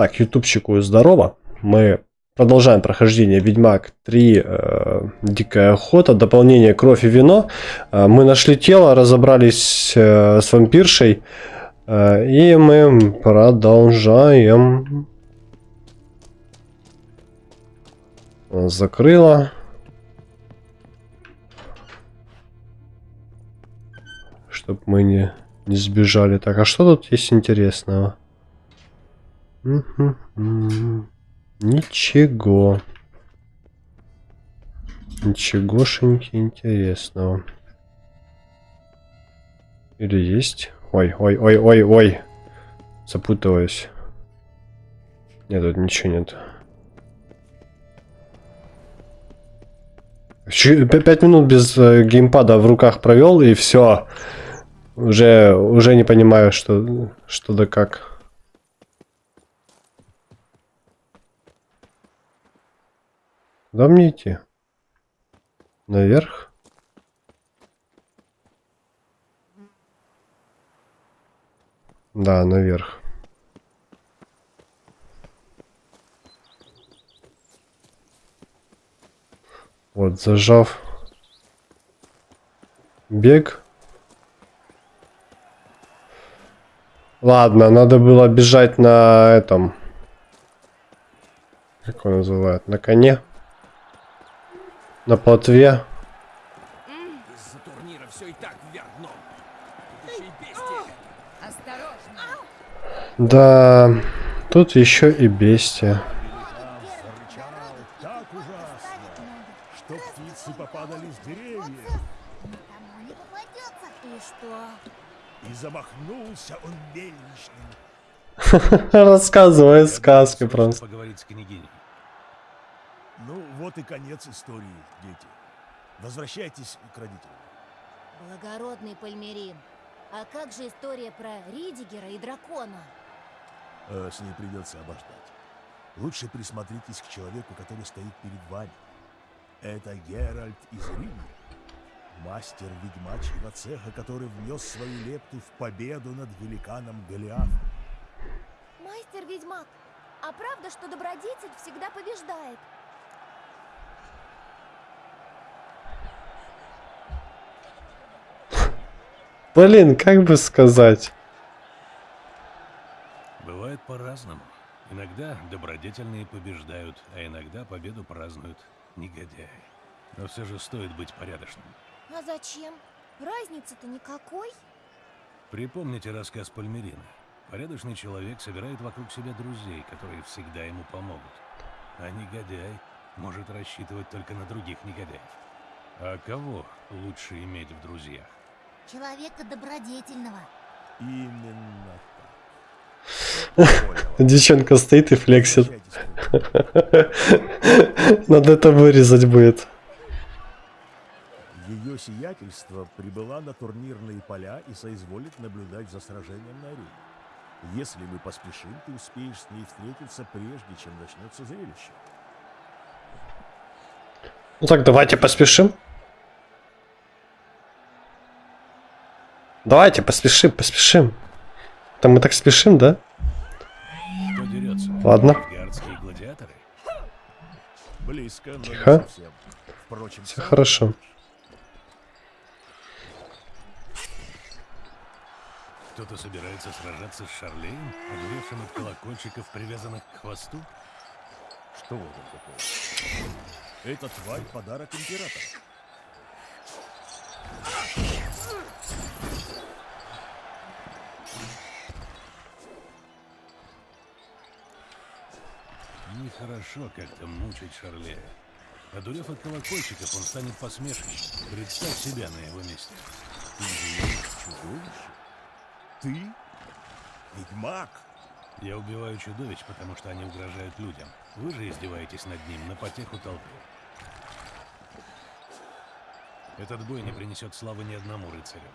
Так, ютубчику здорово. Мы продолжаем прохождение Ведьмак 3 э, Дикая охота, дополнение Кровь и вино. Э, мы нашли тело, разобрались э, с вампиршей. Э, и мы продолжаем. Закрыла. Чтоб мы не, не сбежали. Так, а что тут есть интересного? Ничего. Ничегошеньки интересного. Или есть? Ой, ой, ой, ой, ой. Запутываюсь. Нет, тут ничего нет. Пять минут без э, геймпада в руках провел и все. Уже, уже не понимаю, что, что да как. Куда мне идти? Наверх? Да, наверх. Вот, зажав бег. Ладно, надо было бежать на этом. Как его называют? На коне на плотве. Из-за турнира все и так вверх дном. Да, тут еще и бестия. Рассказывай сказки просто. Вот и конец истории, дети. Возвращайтесь к родителям. Благородный Пальмерин, а как же история про Ридигера и дракона? Э, с ней придется обождать. Лучше присмотритесь к человеку, который стоит перед вами. Это Геральт из Рима, мастер ведьмачьего цеха, который внес свою лепту в победу над великаном Голиафом. Мастер-ведьмак, а правда, что добродетель всегда побеждает? Блин, как бы сказать? Бывает по-разному. Иногда добродетельные побеждают, а иногда победу празднуют негодяи. Но все же стоит быть порядочным. А зачем? Разницы-то никакой. Припомните рассказ Пальмерина. Порядочный человек собирает вокруг себя друзей, которые всегда ему помогут. А негодяй может рассчитывать только на других негодяев. А кого лучше иметь в друзьях? Человека добродетельного. Именно так. Девчонка стоит и флексит. Надо это вырезать будет. Ее сиятельство прибыла на турнирные поля и соизволит наблюдать за сражением на арене. Если мы поспешим, ты успеешь с ней встретиться, прежде чем начнется зрелище. Ну так, давайте поспешим. Давайте, поспешим, поспешим. Там мы так спешим, да? Ладно. Близко, Тихо. Впрочем, Все хорошо. Кто-то собирается сражаться с Шарлеем, одуревшим от колокольчиков, привязанных к хвосту? Что это такое? Это тварь подарок императора. Нехорошо как-то мучить Шарлея. Одурев от колокольчиков, он станет посмешищем. Представь себя на его месте. Ты чудовище? Ты? Ведьмак? Я убиваю чудовищ, потому что они угрожают людям. Вы же издеваетесь над ним на потеху толпы. Этот бой не принесет славы ни одному рыцарю.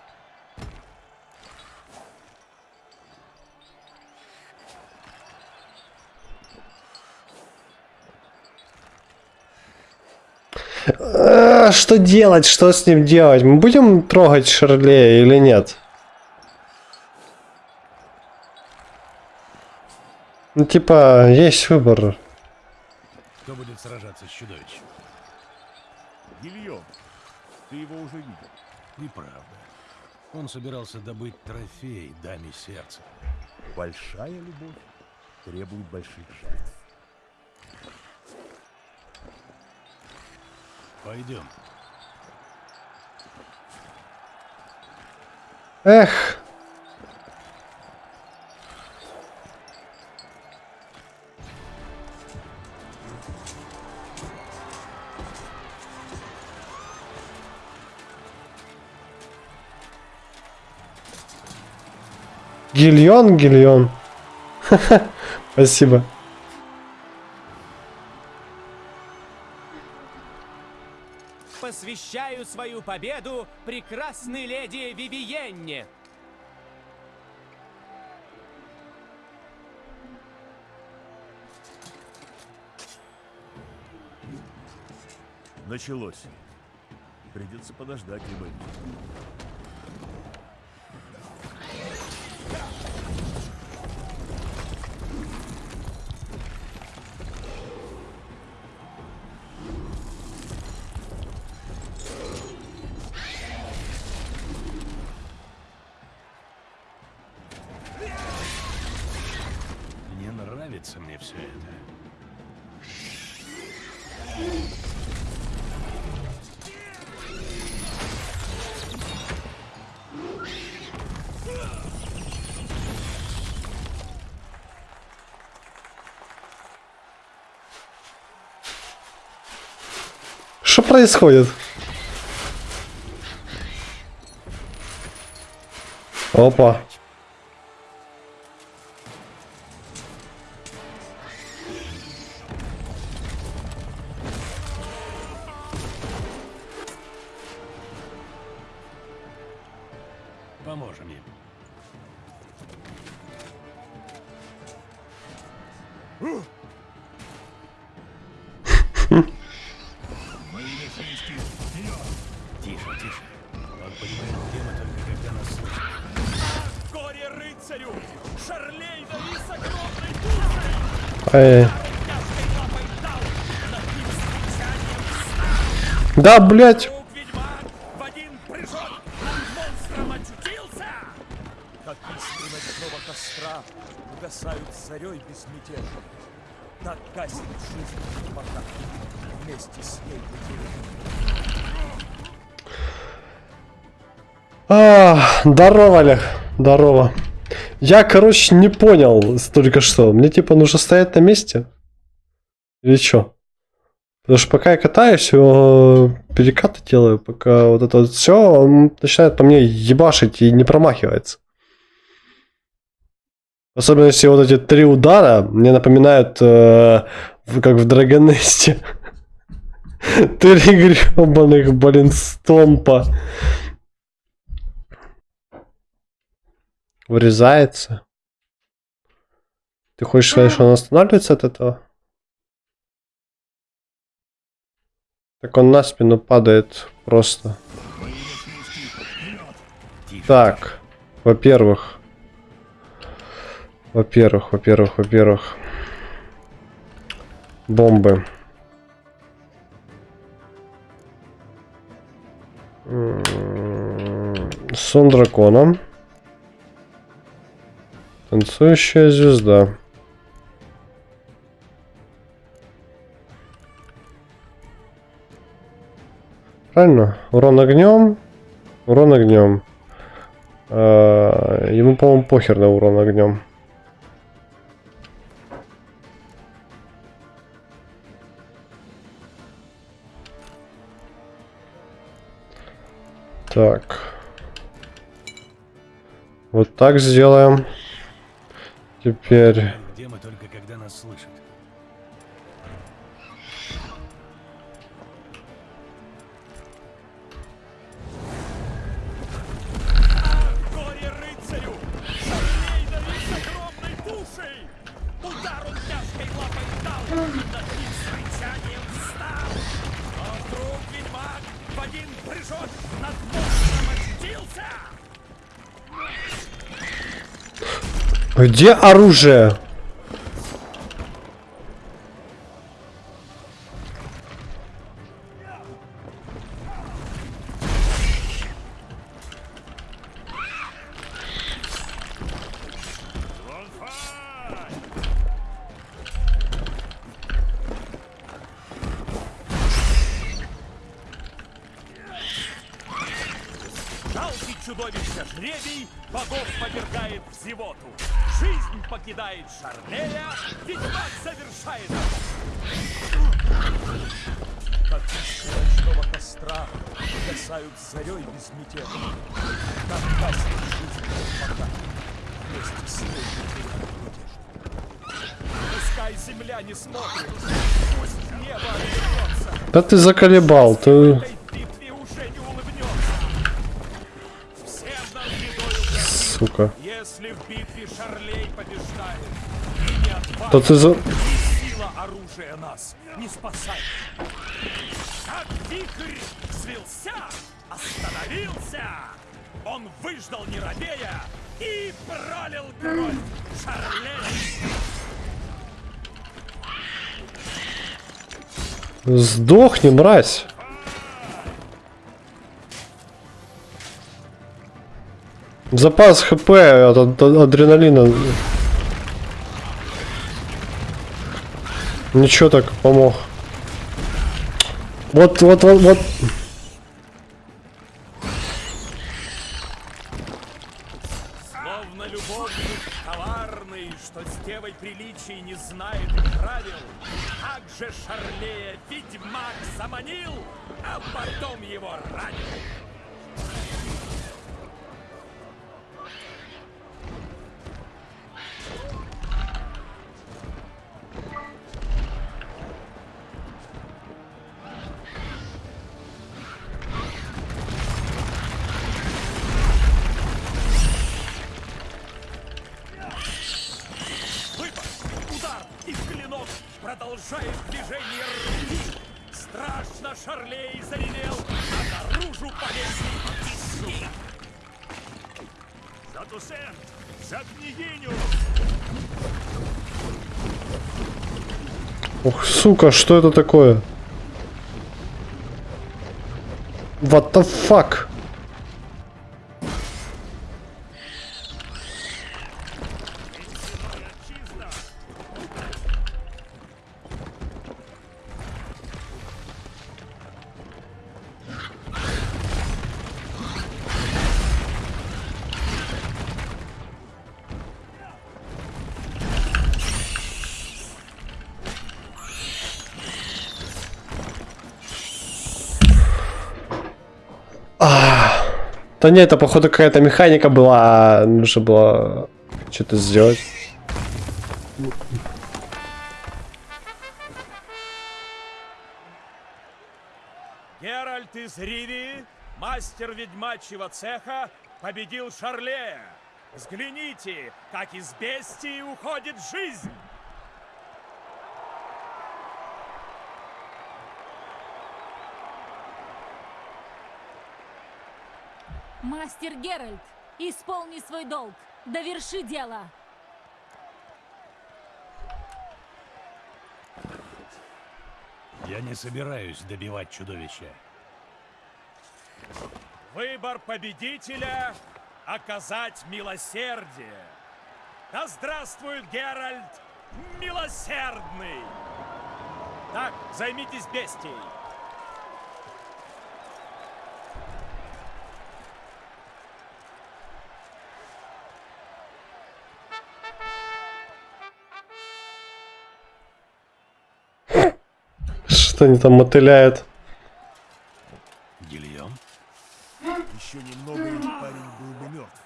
А, что делать? Что с ним делать? Мы будем трогать Шарлея или нет? Ну, типа, есть выбор. Кто будет сражаться с чудовищем? Гильем, ты его уже видел. Неправда. Он собирался добыть трофей даме сердца. Большая любовь требует больших жертв. Пойдем. Эх. Гильон, гильон. Спасибо. Посвящаю свою победу прекрасной леди Вивиенне. Началось. Придется подождать, либо... происходит? Опа. Поможем им. Тише, с ней потеряна. А, здорово, Олег. Здорово. Я, короче, не понял только что. Мне типа нужно стоять на месте? Или что? Потому что пока я катаюсь, э, перекаты делаю, пока вот это вот все, он начинает по мне ебашить и не промахивается. Особенно если вот эти три удара мне напоминают, э, как в Драгонесте. Три гребаных, блин, стомпа. Вырезается. Ты хочешь сказать, что он останавливается от этого? Так он на спину падает просто. Так, во-первых. Во-первых, во-первых, во-первых. Бомбы. М, Сон дракона. Танцующая звезда. Правильно? Урон огнем. Урон огнем. А, Ему, по-моему, похер на урон огнем. Так. Вот так сделаем. Теперь... Где мы только когда нас слышат. Где оружие? Да ты заколебал, ты... Сука. Да ты за... Он выждал не робея и пролил кровь Шарлей. Сдохни, мразь. Запас хп от, адреналина. Ничего так помог. Вот, вот, вот, вот. Ух, сука, что это такое? What the fuck? Да нет, это походу какая-то механика была, нужно было что-то сделать. Геральт из Ривии, мастер ведьмачьего цеха, победил Шарлея. Взгляните, как из бестии уходит жизнь! Мастер Геральт, исполни свой долг. Доверши дело. Я не собираюсь добивать чудовища. Выбор победителя — оказать милосердие. Да здравствует Геральт милосердный! Так, займитесь бестией. Что они там мотыляют? Гильем? Еще немного, и парень был бы мертв.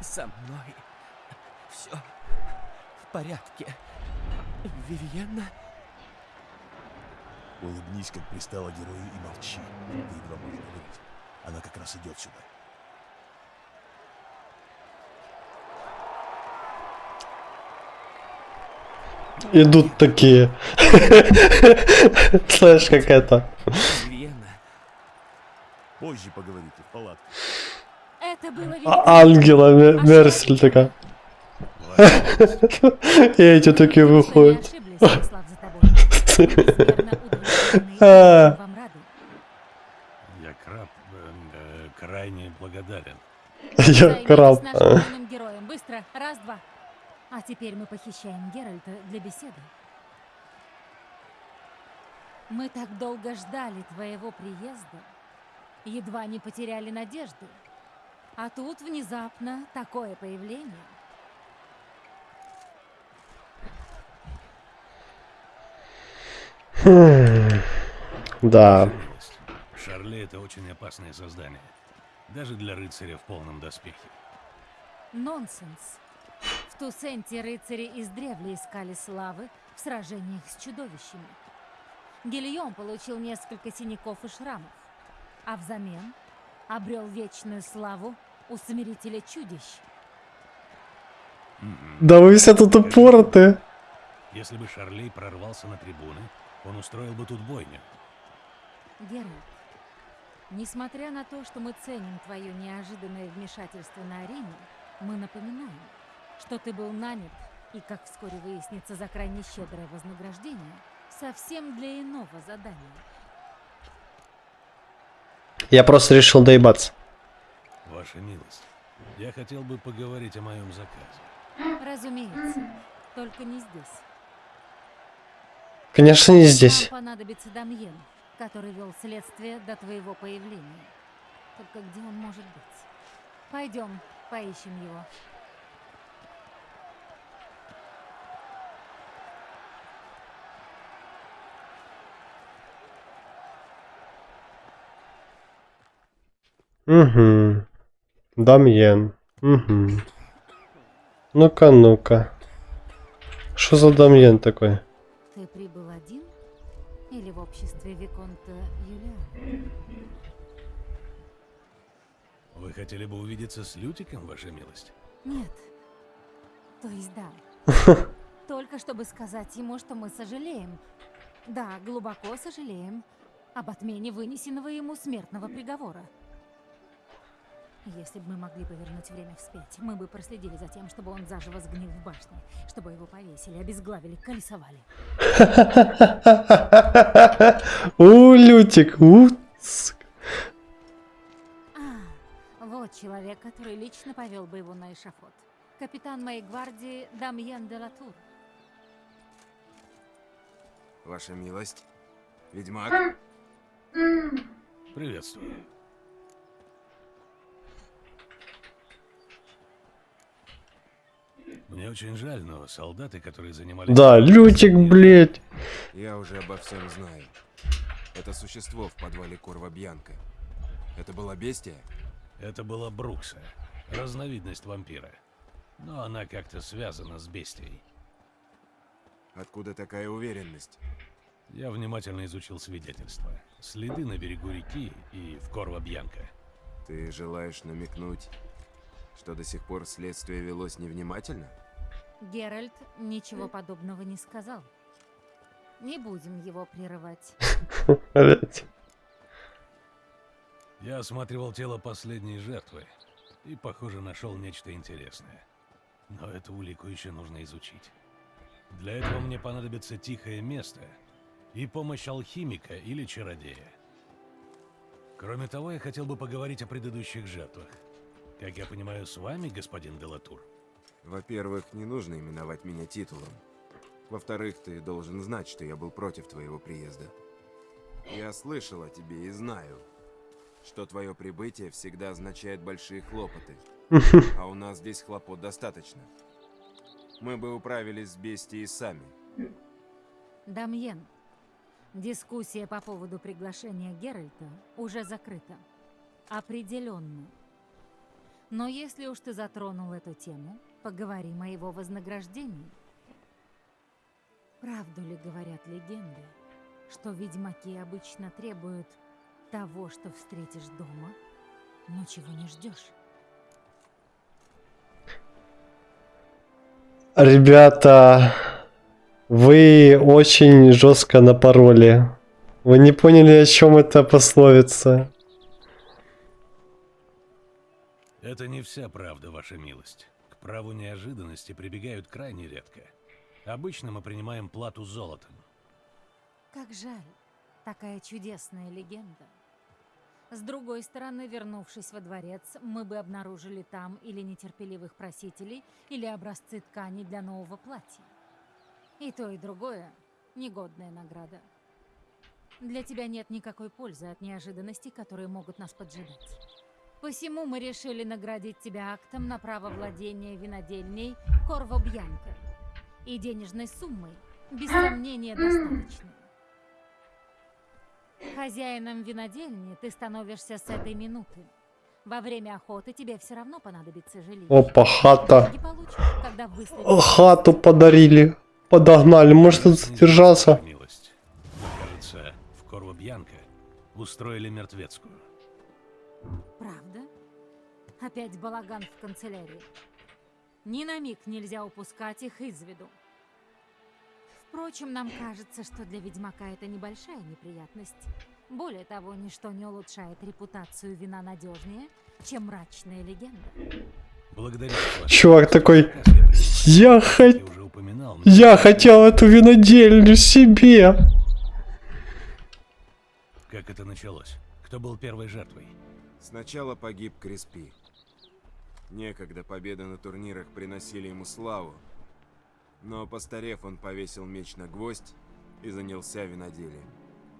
Со мной все в порядке. Вивьенна? Улыбнись, как пристало герою, и молчи. Ты едва можешь говорить. Она как раз идет сюда. Идут такие. Слышь, как это. Позже поговорите в палатке. Это было А-. Ангела Мер- Мерсель такая. И эти такие выходят. А. Я краб, э, крайне благодарен. Я краб. Быстро. Раз, два. А теперь мы похищаем Геральта для беседы. Мы так долго ждали твоего приезда. Едва не потеряли надежды. А тут внезапно такое появление. Да. Шарле — это очень опасное создание. Даже для рыцаря в полном доспехе. Нонсенс. В Тусенте рыцари издревле искали славы в сражениях с чудовищами. Гильем получил несколько синяков и шрамов, а взамен обрел вечную славу у Смирителя чудищ. Да вы все тут упороты. Если бы Шарлей прорвался на трибуны, он устроил бы тут бойню. Геральт, несмотря на то, что мы ценим твое неожиданное вмешательство на арене, мы напоминаем, что ты был нанят и, как вскоре выяснится, за крайне щедрое вознаграждение, совсем для иного задания. Я просто решил доебаться. Ваша милость, я хотел бы поговорить о моем заказе. Разумеется, только не здесь. Конечно, не здесь. Нам понадобится Дамьен, который вел следствие до твоего появления. Только где он может быть? Пойдем, поищем его. Угу. Дамьен. Угу. Ну-ка, ну-ка. Что за Дамьен такой? Ты прибыл один? Или в обществе Виконта Юлиана? Вы хотели бы увидеться с Лютиком, ваша милость? Нет. То есть да. Только чтобы сказать ему, что мы сожалеем. Да, глубоко сожалеем об отмене вынесенного ему смертного приговора. Если бы мы могли повернуть время вспять, мы бы проследили за тем, чтобы он заживо сгнил в башне, чтобы его повесили, обезглавили, колесовали. У, Лютик, у. А, вот человек, который лично повел бы его на эшафот. Капитан моей гвардии Дамьен де Латур. Ваша милость. Ведьмак. Приветствую. Мне очень жаль, но солдаты, которые занимались... Да, Лютик, блядь. Я уже обо всем знаю. Это существо в подвале Корва Бьянка. Это была бестия? Это была Брукса, разновидность вампира. Но она как-то связана с бестией. Откуда такая уверенность? Я внимательно изучил свидетельства. Следы на берегу реки и в Корва-Бьянка. Ты желаешь намекнуть, что до сих пор следствие велось невнимательно? Геральт ничего подобного не сказал. Не будем его прерывать. Я осматривал тело последней жертвы и, похоже, нашел нечто интересное. Но эту улику еще нужно изучить. Для этого мне понадобится тихое место и помощь алхимика или чародея. Кроме того, я хотел бы поговорить о предыдущих жертвах. Как я понимаю, с вами, господин Делатур? Во-первых, не нужно именовать меня титулом. Во-вторых, ты должен знать, что я был против твоего приезда. Я слышал о тебе и знаю, что твое прибытие всегда означает большие хлопоты. А у нас здесь хлопот достаточно. Мы бы управились с бестией сами. Дамьен, дискуссия по поводу приглашения Геральта уже закрыта. Определенно. Но если уж ты затронул эту тему, поговорим о его вознаграждении. Правду ли говорят легенды, что ведьмаки обычно требуют того, что встретишь дома, но чего не ждешь? Ребята, вы очень жестко напороли. Вы не поняли, о чем это пословица. Это не вся правда, ваша милость. К праву неожиданности прибегают крайне редко. Обычно мы принимаем плату золотом. Как жаль, такая чудесная легенда. С другой стороны, вернувшись во дворец, мы бы обнаружили там или нетерпеливых просителей, или образцы ткани для нового платья. И то, и другое – негодная награда. Для тебя нет никакой пользы от неожиданностей, которые могут нас поджидать. Посему мы решили наградить тебя актом на право владения винодельней Корво Бьянка и денежной суммой, без сомнения, достаточной. Хозяином винодельни ты становишься с этой минуты. Во время охоты тебе все равно понадобится жилище. Опа, хата. Получишь, О, Хату подарили. Подогнали. Может тут задержаться? Милость. Кажется, в Корво Бьянка устроили мертвецкую. Правда? Опять балаган в канцелярии. Ни на миг нельзя упускать их из виду. Впрочем, нам кажется, что для ведьмака это небольшая неприятность. Более того, ничто не улучшает репутацию вина надежнее, чем мрачная легенда. Благодарю вас, ваше Чувак такой. Я упоминал. Я хотел эту винодельню себе. Как это началось? Кто был первой жертвой? Сначала погиб Криспи. Некогда победы на турнирах приносили ему славу. Но постарев, он повесил меч на гвоздь и занялся виноделием.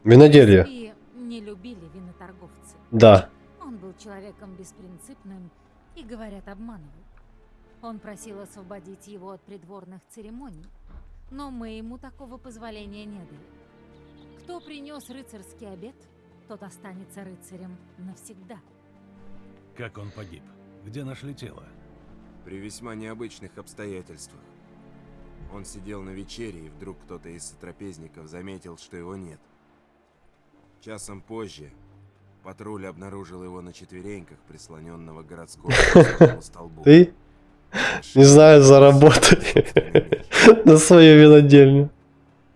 Виноделье. И не любили виноторговцы. Да. Он был человеком беспринципным и, говорят, обманывал. Он просил освободить его от придворных церемоний, но мы ему такого позволения не дали. Кто принес рыцарский обед, тот останется рыцарем навсегда. Как он погиб? Где нашли тело? При весьма необычных обстоятельствах. Он сидел на вечере, и вдруг кто-то из сотрапезников заметил, что его нет. Часом позже патруль обнаружил его на четвереньках, прислоненного к городскому столбу. Ты, не знаю, заработай на свою винодельню.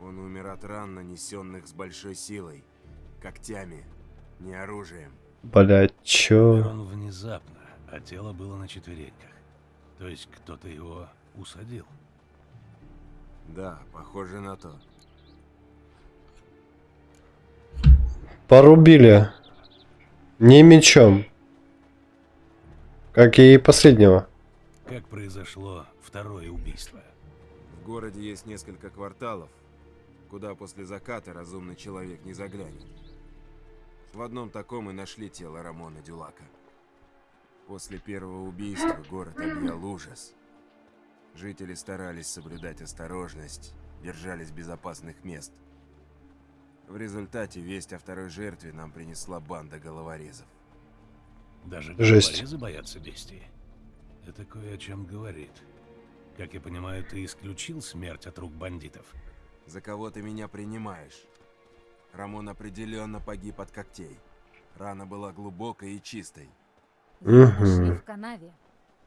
Он умер от ран, нанесенных с большой силой, когтями, не оружием. Блять, чё? он внезапно, а тело было на четвереньках. То есть кто-то его усадил. Да, похоже на то. Порубили. Не мечом. Как и последнего. Как произошло второе убийство? В городе есть несколько кварталов, куда после заката разумный человек не заглянет. В одном таком и нашли тело Рамона Дюлака. После первого убийства город объял ужас. Жители старались соблюдать осторожность, держались безопасных мест. В результате весть о второй жертве нам принесла банда головорезов. Даже Жесть. головорезы боятся бестии. Это кое о чем говорит. Как я понимаю, ты исключил смерть от рук бандитов. За кого ты меня принимаешь? Рамон определенно погиб от когтей. Рана была глубокой и чистой. Его нашли в канаве,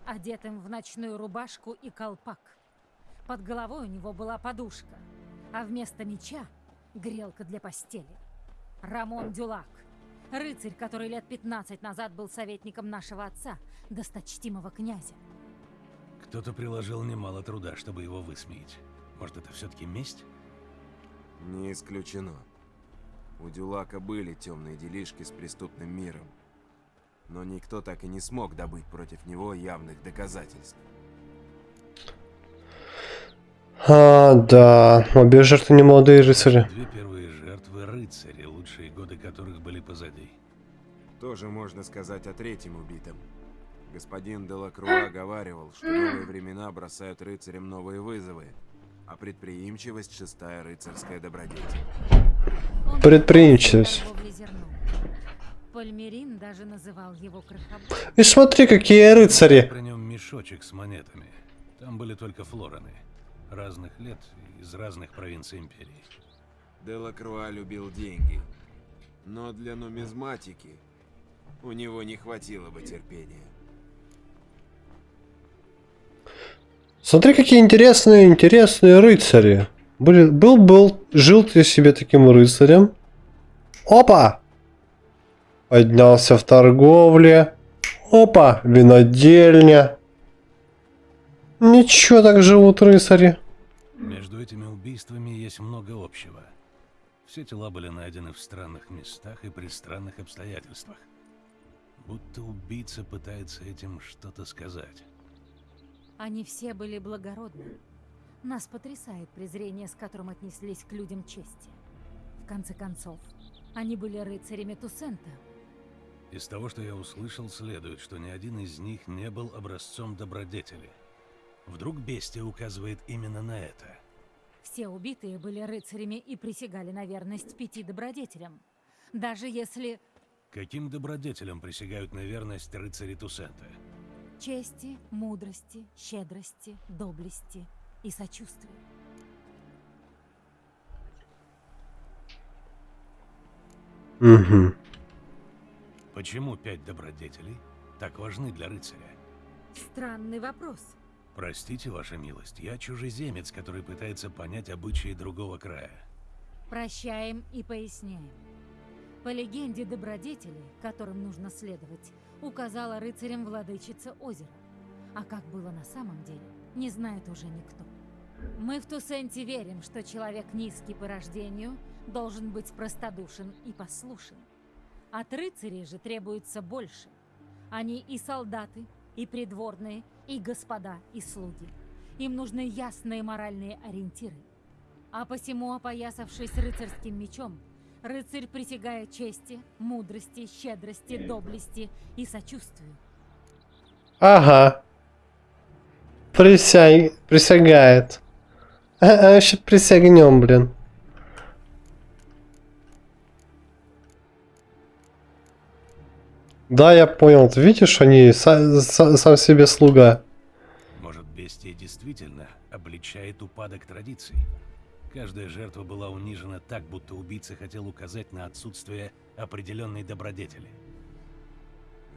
одетым в ночную рубашку и колпак. Под головой у него была подушка, а вместо меча — грелка для постели. Рамон Дюлак, рыцарь, который лет 15 назад был советником нашего отца, досточтимого князя. Кто-то приложил немало труда, чтобы его высмеять. Может, это все-таки месть? Не исключено. У Дюлака были темные делишки с преступным миром. Но никто так и не смог добыть против него явных доказательств. А, да. Обе жертвы не молодые рыцари. Две первые жертвы рыцари, лучшие годы которых были позади. Тоже можно сказать о третьем убитом. Господин Делакруа говаривал, что новые времена бросают рыцарям новые вызовы, а предприимчивость – шестая рыцарская добродетель. Предприимчивость. Пальмерин даже называл его. И смотри, какие рыцари. При нем мешочек с монетами. Там были только флораны. Разных лет из разных провинций империи. Делакруа любил деньги, но для нумизматики у него не хватило бы терпения. Смотри, какие интересные, интересные рыцари. Были, был, был, жил ты себе таким рыцарем. Опа! Поднялся в торговле. Опа, винодельня. Ничего так живут рыцари. Между этими убийствами есть много общего. Все тела были найдены в странных местах и при странных обстоятельствах. Будто убийца пытается этим что-то сказать. Они все были благородны. Нас потрясает презрение, с которым отнеслись к людям чести. В конце концов, они были рыцарями Тусента. Из того, что я услышал, следует, что ни один из них не был образцом добродетели. Вдруг бестия указывает именно на это. Все убитые были рыцарями и присягали на верность пяти добродетелям. Даже если Каким добродетелям присягают на верность рыцари Тусента? Чести, мудрости, щедрости, доблести и сочувствия. Угу. Почему пять добродетелей так важны для рыцаря? Странный вопрос. Простите, ваша милость, я чужеземец, который пытается понять обычаи другого края. Прощаем и поясняем. По легенде добродетели, которым нужно следовать, указала рыцарям владычица озера. А как было на самом деле, не знает уже никто. Мы в Тусенте верим, что человек низкий по рождению должен быть простодушен и послушен. От рыцарей же требуется больше. Они и солдаты, и придворные, и господа, и слуги. Им нужны ясные моральные ориентиры. А посему, опоясавшись рыцарским мечом, рыцарь присягает чести, мудрости, щедрости, доблести и сочувствию. Ага. Присяг... Присягает. А, а сейчас присягнем, блин. Да, я понял. Ты видишь, они са- са- сам себе слуга. Может, бестия действительно обличает упадок традиций? Каждая жертва была унижена так, будто убийца хотел указать на отсутствие определенной добродетели.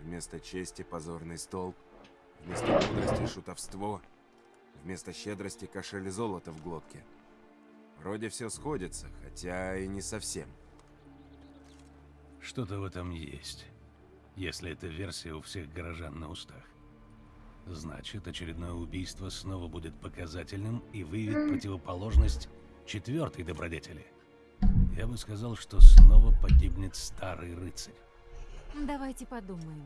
Вместо чести позорный столб, вместо мудрости шутовство, вместо щедрости кошель золота в глотке. Вроде все сходится, хотя и не совсем. Что-то в этом есть, если эта версия у всех горожан на устах. Значит, очередное убийство снова будет показательным и выявит противоположность четвертой добродетели. Я бы сказал, что снова погибнет старый рыцарь. Давайте подумаем.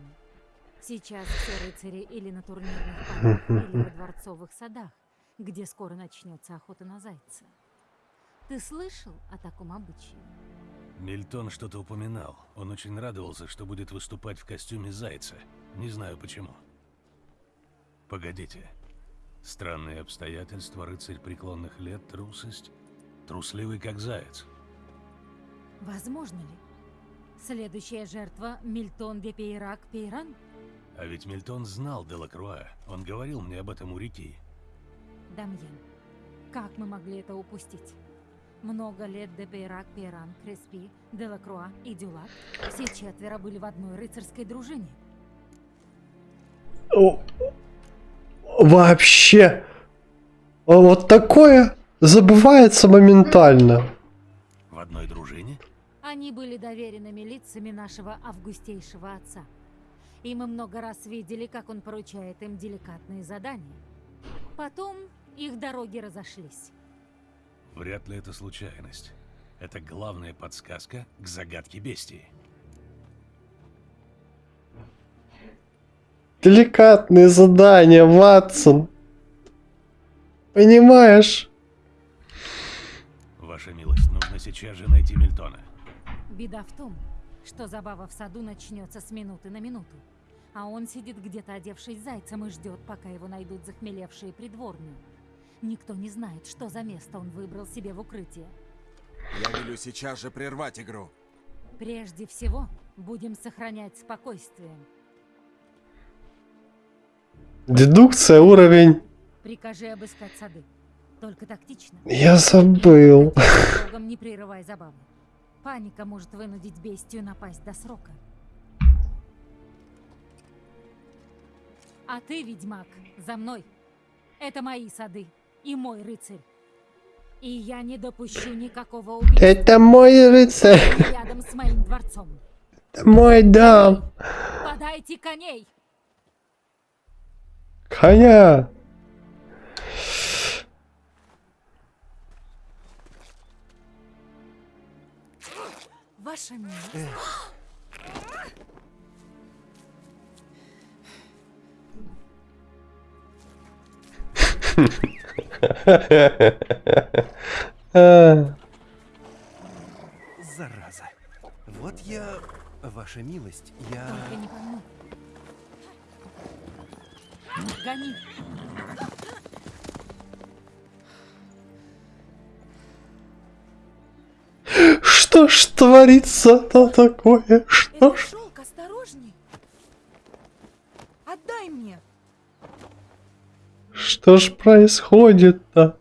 Сейчас все рыцари или на турнирных полях, или во дворцовых садах, где скоро начнется охота на зайца. Ты слышал о таком обычае? Мильтон что-то упоминал. Он очень радовался, что будет выступать в костюме зайца. Не знаю почему. Погодите. Странные обстоятельства, рыцарь преклонных лет, трусость. Трусливый как заяц. Возможно ли? Следующая жертва Мильтон де Пейрак Пейран? А ведь Мильтон знал Делакруа. Он говорил мне об этом у реки. Дамьен, как мы могли это упустить? Много лет де Пейрак, Пейран, Креспи, Делакруа и Дюлат все четверо были в одной рыцарской дружине. О, Вообще. Вот такое забывается моментально. В одной дружине? Они были доверенными лицами нашего августейшего отца. И мы много раз видели, как он поручает им деликатные задания. Потом их дороги разошлись. Вряд ли это случайность. Это главная подсказка к загадке бестии. Деликатные задания, Ватсон. Понимаешь? Сейчас же найти Мильтона. Беда в том, что забава в саду начнется с минуты на минуту. А он сидит где-то одевшись зайцем и ждет, пока его найдут захмелевшие придворные. Никто не знает, что за место он выбрал себе в укрытие. Я велю сейчас же прервать игру. Прежде всего, будем сохранять спокойствие. Дедукция уровень. Прикажи обыскать сады. Только тактично. Я забыл. Не прерывай забаву. Паника может вынудить бестию напасть до срока. А ты, ведьмак, за мной. Это мои сады и мой рыцарь. И я не допущу никакого убийства Это мой рыцарь. рядом с моим дворцом. Это мой дом. Подайте коней! Коня. Ваша милость. А, Зараза. Вот я Ваша милость, я... Только не пойму. Гони. Что ж творится-то такое? Что ж? шелк, осторожней. Отдай мне. Что ж происходит-то?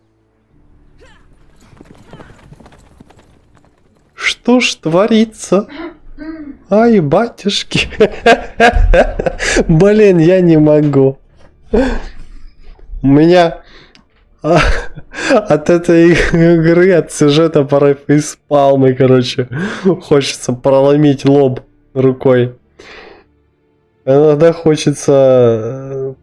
Что ж творится? Ай, батюшки. Блин, я не могу. У меня а, от этой игры, от сюжета порой фейспалмы, короче. Хочется проломить лоб рукой. Иногда хочется... э,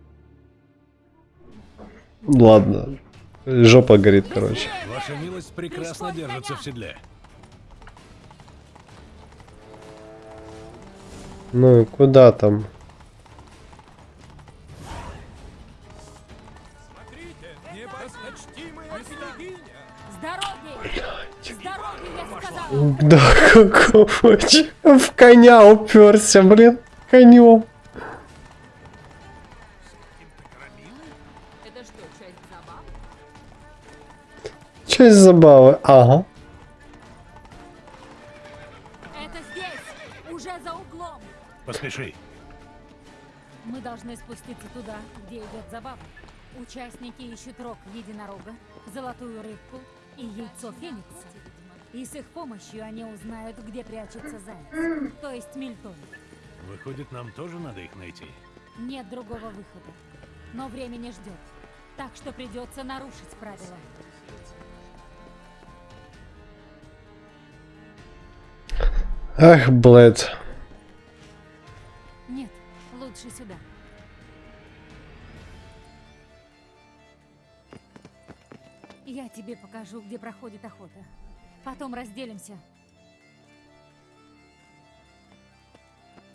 Ладно. Жопа горит, короче. Ваша милость прекрасно держится в седле. Ну куда там? Да какого В коня уперся, блин. Конем. Это что, часть забав? Часть забавы. Ага. Это здесь! Уже за углом! Поспеши. Мы должны спуститься туда, где идет забава. Участники ищут рог единорога, золотую рыбку и яйцо феникса. И с их помощью они узнают, где прячется заяц, то есть Мильтон. Выходит, нам тоже надо их найти. Нет другого выхода. Но время не ждет. Так что придется нарушить правила. Ах, блядь. Нет, лучше сюда. Я тебе покажу, где проходит охота. Потом разделимся.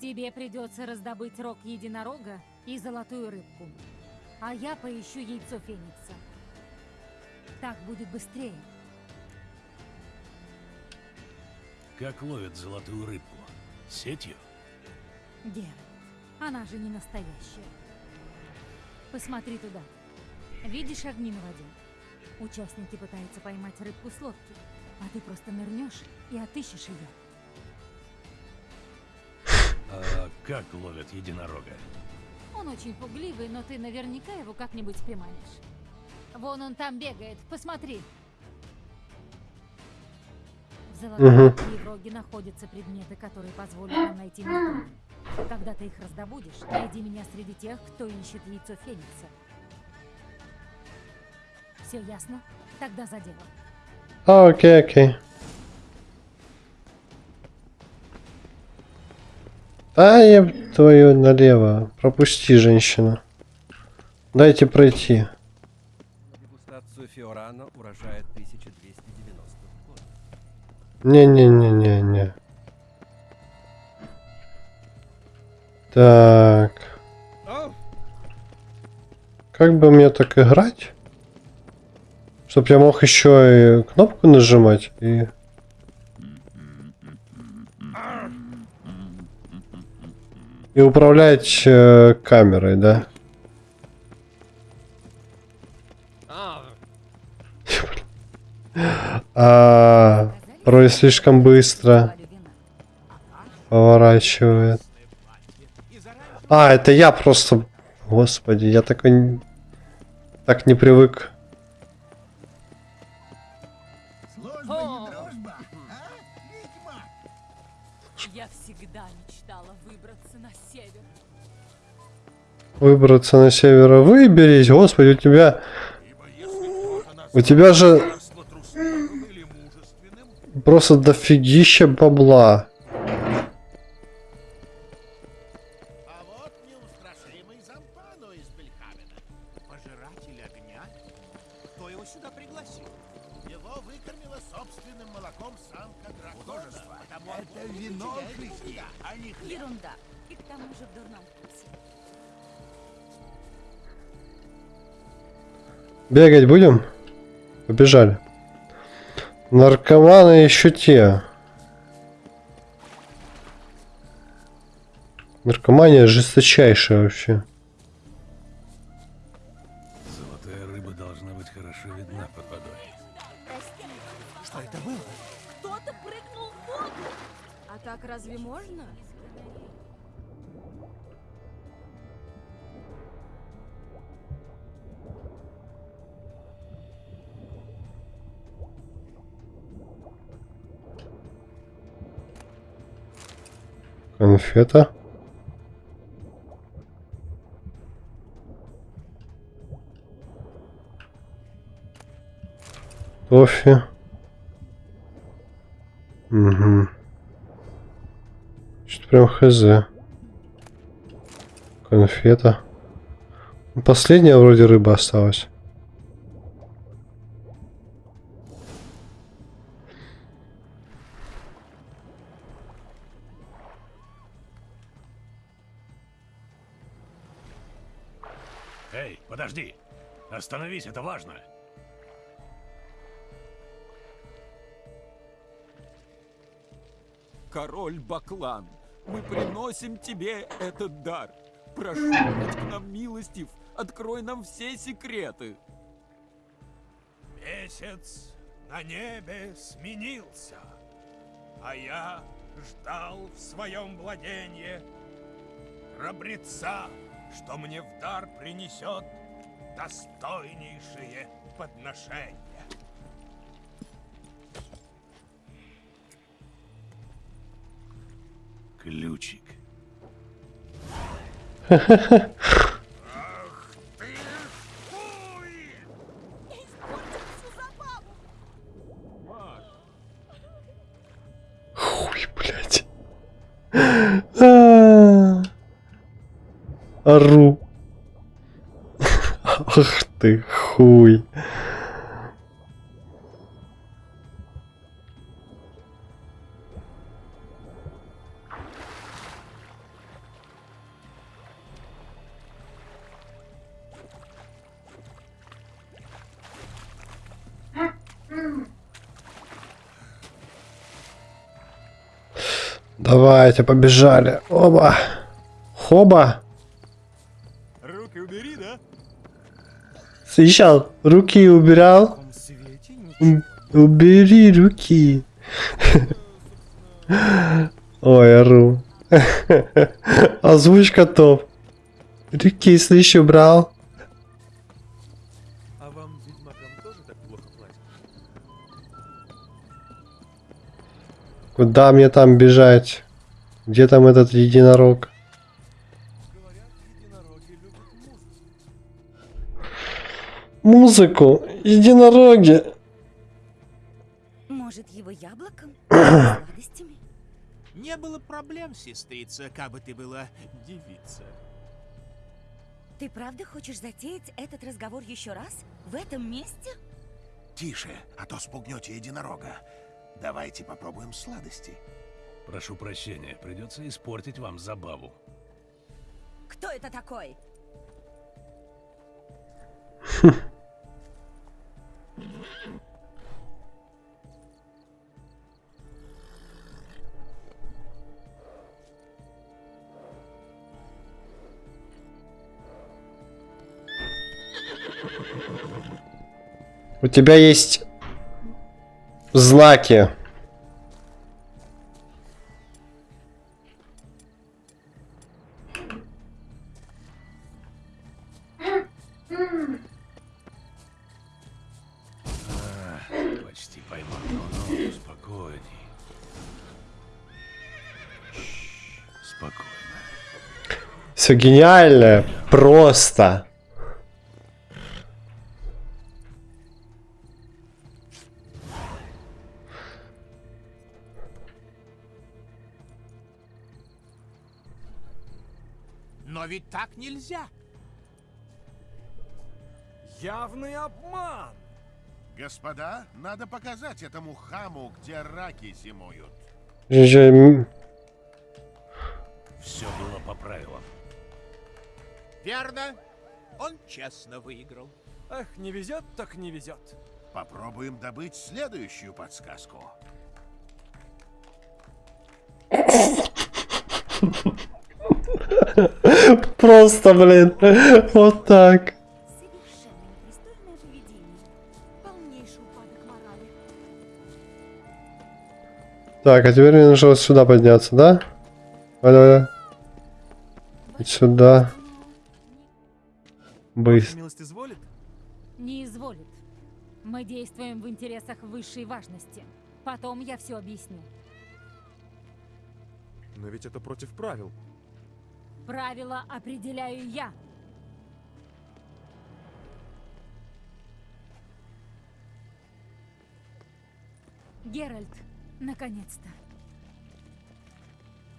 Тебе придется раздобыть рог единорога и золотую рыбку. А я поищу яйцо феникса. Так будет быстрее. Как ловят золотую рыбку? Сетью? Геральт, она же не настоящая. Посмотри туда. Видишь огни на воде? Участники пытаются поймать рыбку с лодки, а ты просто нырнешь и отыщешь ее. А как ловят единорога? Он очень пугливый, но ты наверняка его как-нибудь поймаешь. Вон он там бегает, посмотри. В в роге находятся предметы, которые позволят нам найти Милтона. Когда ты их раздобудешь, найди меня среди тех, кто ищет яйцо Феникса. Все ясно? Тогда за дело. А, окей, окей. А, я твою налево. Пропусти, женщина. Дайте пройти. Дегустацию Фиорано урожая 1290 года. Не-не-не-не-не. Так. Как бы мне так играть? Чтоб я мог еще и кнопку нажимать и... И управлять э, камерой, да? А, порой слишком быстро поворачивает. А, это я просто... Господи, я такой... Так не привык. Выбраться на север. Выберись, господи, у тебя... У тебя же просто дофигища бабла. Бегать будем? Побежали. Наркоманы еще те. Наркомания жесточайшая вообще. Конфета. Кофе. Угу. Что-то прям хз. Конфета. Ну, Последняя вроде рыба осталась. Остановись, это важно! Король Баклан, мы приносим тебе этот дар. Прошу, будь к нам милостив, открой нам все секреты. Месяц на небе сменился, а я ждал в своем владении храбреца, что мне в дар принесет достойнейшие подношения. Ключик. Хуй, блядь. А. Ору. Ах ты, хуй. Давайте, побежали. Оба. Хоба. Слышал? Руки убирал? Убери руки. Ой, ору. Озвучка топ. Руки, слышь, убрал. А вам, ведьмакам, тоже так плохо платят? Куда мне там бежать? Где там этот единорог? Музыку. Единороги. Может, его яблоком? Сладостями? Не было проблем, сестрица, как бы ты была девица. Ты правда хочешь затеять этот разговор еще раз? В этом месте? Тише, а то спугнете единорога. Давайте попробуем сладости. Прошу прощения, придется испортить вам забаву. Кто это такой? У тебя есть знаки. Все гениально. Просто. Но ведь так нельзя. Явный обман! Господа, надо показать этому хаму, где раки зимуют. Все было по правилам. Верно? Он честно выиграл. Эх, не везет, так не везет. Попробуем добыть следующую подсказку. Просто, блин, вот так. Совершенно непристойное поведение. Полнейший упадок морали. Так, а теперь мне нужно вот сюда подняться, да? Давай, сюда. Быстро. Милость изволит? Не изволит. Мы действуем в интересах высшей важности. Потом я все объясню. Но ведь это против правил. Правила определяю я. Геральт, наконец-то.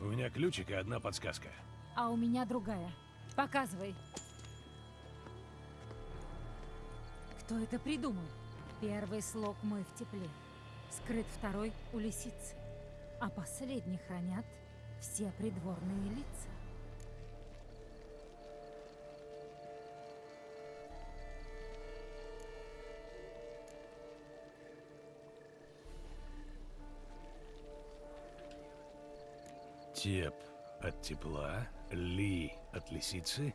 У меня ключик и одна подсказка. А у меня другая. Показывай. Кто это придумал? Первый слог мой в тепле. Скрыт второй у лисицы. А последний хранят все придворные лица. Теп от тепла, ли от лисицы,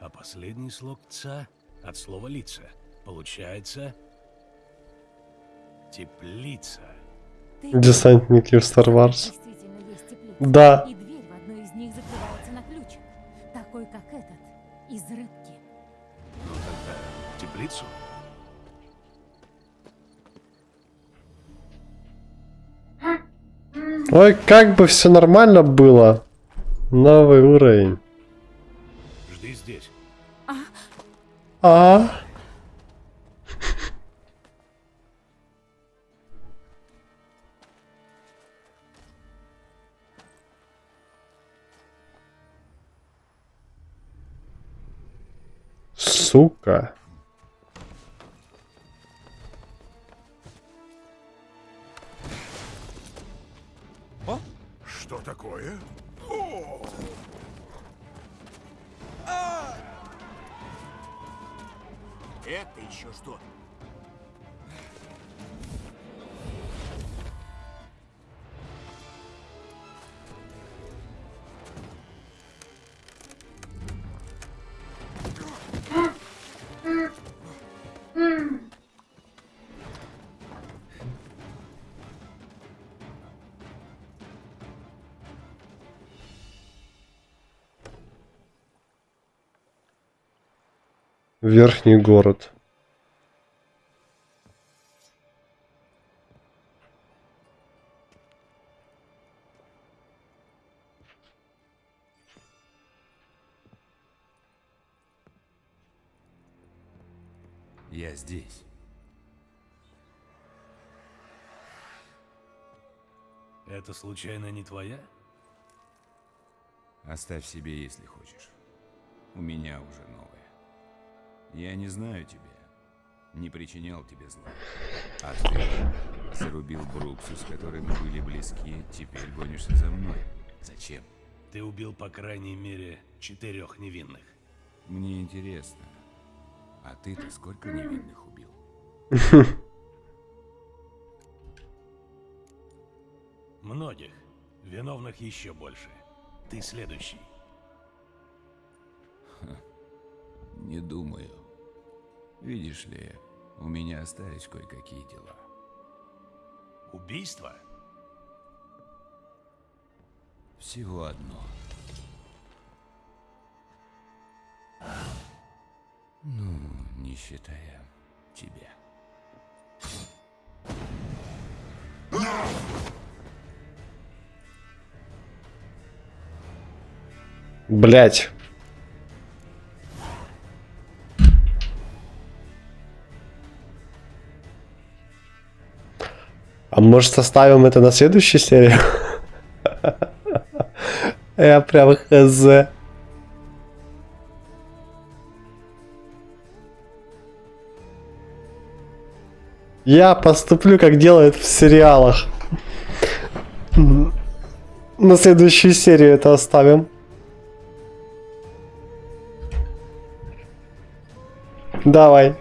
а последний слог ца от слова лица. Получается теплица. Ты Десантники в Star Wars. Действительно есть теплица. Да. И дверь в одной из них закрывается на ключик. Такой, как этот, из рыбки. Ну тогда теплицу? Ой, как бы все нормально было. Новый уровень. Жди здесь. А? Сука. Что такое? Это еще что? Верхний город. Я здесь. Это случайно не твоя? Оставь себе, если хочешь. У меня уже новая. Я не знаю тебя. Не причинял тебе зла. А ты зарубил Бруксу, с которой мы были близки, теперь гонишься за мной. Зачем? Ты убил по крайней мере четырех невинных. Мне интересно. А ты-то сколько невинных убил? Многих. Виновных еще больше. Ты следующий. Не думаю. Видишь ли, у меня остались кое-какие дела. Убийство? Всего одно. Ну, не считая тебя. Блять. Может оставим это на следующую серию? Я прям хз. Я поступлю, как делают в сериалах. На следующую серию это оставим. Давай.